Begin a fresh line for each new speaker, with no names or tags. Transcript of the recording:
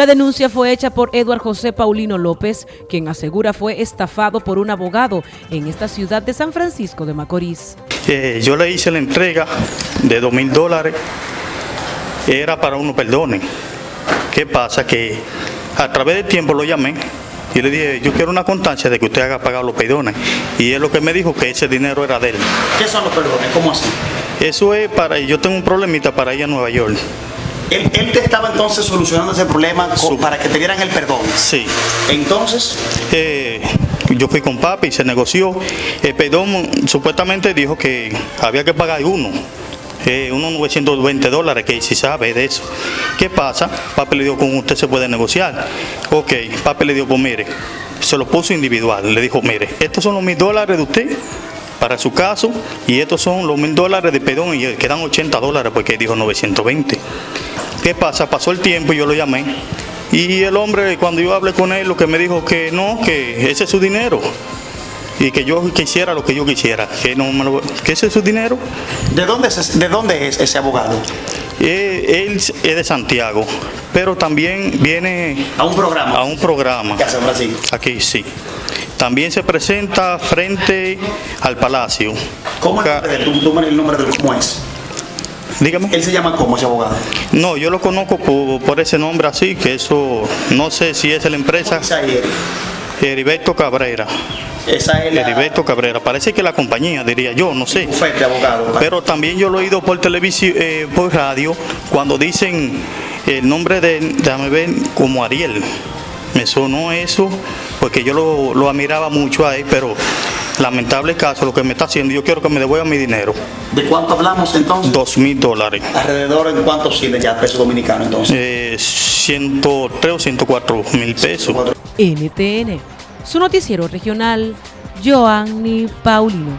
La denuncia fue hecha por Eduard José Paulino López, quien asegura fue estafado por un abogado en esta ciudad de San Francisco de Macorís.
Eh, yo le hice la entrega de dos mil dólares, era para uno perdone. ¿Qué pasa? Que a través del tiempo lo llamé y le dije, yo quiero una constancia de que usted haga pagar los perdones. Y él lo que me dijo que ese dinero era de él.
¿Qué son los perdones? ¿Cómo así?
Eso es para, yo tengo un problemita para ir a Nueva York.
Él, él te estaba entonces solucionando ese problema para que te dieran el perdón.
Sí.
Entonces,
Eh, yo fui con papi y se negoció. El perdón supuestamente dijo que había que pagar uno. eh, unos 920 dólares, que si sabe de eso. ¿Qué pasa? Papi le dijo, con usted se puede negociar. Ok, papi le dijo, pues mire, se lo puso individual. Le dijo, mire, estos son los mil dólares de usted para su caso y estos son los mil dólares de perdón y quedan 80 dólares porque dijo 920. ¿Qué pasa? Pasó el tiempo y yo lo llamé. Y el hombre, cuando yo hablé con él, lo que me dijo que no, que ese es su dinero. Y que yo quisiera lo que yo quisiera. Que, no me lo- que ese es su dinero.
¿de dónde es, de dónde es ese abogado?
Eh, él es de Santiago, pero también viene
A un programa.
a un programa.
que hace en Brasil.
Aquí sí. También se presenta frente al palacio.
¿Cómo es el nombre de él? Tú, tú me el nombre de él, ¿cómo es?
Dígame.
Él se llama ¿cómo ese abogado?
No, yo lo conozco por, por ese nombre así, que eso, no sé si es la empresa
Esa es
Heriberto Cabrera.
esa es la
Heriberto Cabrera, parece que la compañía, diría yo, no sé.
bufete de abogado.
Pero también yo lo he oído por televisión, eh, por radio, cuando dicen el nombre de, déjame ver, como Ariel. Me sonó eso, porque yo lo, lo admiraba mucho a él, pero lamentable caso, lo que me está haciendo, yo quiero que me devuelva mi dinero,
¿De cuánto hablamos entonces?
dos mil dólares.
Alrededor en cuánto oscila ya peso dominicano entonces.
Eh, 103 o 104 mil pesos.
NTN, su noticiero regional, Joanny Paulino.